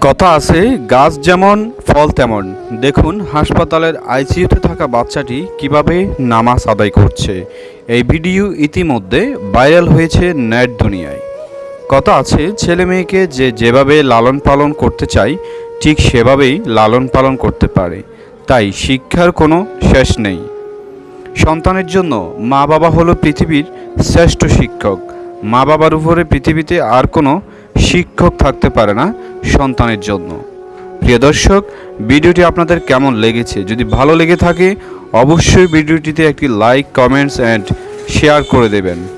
কথা আছে, গাছ যেমন, ফল তেমন। দেখুন, হাসপাতালের আইসিইউতে থাকা বাচ্চাটি কীভাবে নামাজ আদায় করছে। এই ভিডিও ইতিমধ্যে ভাইরাল হয়েছে নেট দুনিয়ায়। কথা আছে, ছেলে মেয়েকে যে যেভাবে লালন পালন করতে চাই ঠিক সেভাবেই লালন পালন করতে পারে। তাই শিক্ষার কোনো শেষ নেই। সন্তানের জন্য মা বাবা হলো পৃথিবীর শ্রেষ্ঠ শিক্ষক। মা বাবার উপরে পৃথিবীতে আর কোনো শিক্ষক থাকতে পারে না সন্তানের জন্য। প্রিয় দর্শক, ভিডিওটি আপনাদের কেমন লেগেছে? যদি ভালো লেগে থাকে, অবশ্যই ভিডিওটিতে একটি লাইক কমেন্টস অ্যান্ড শেয়ার করে দেবেন।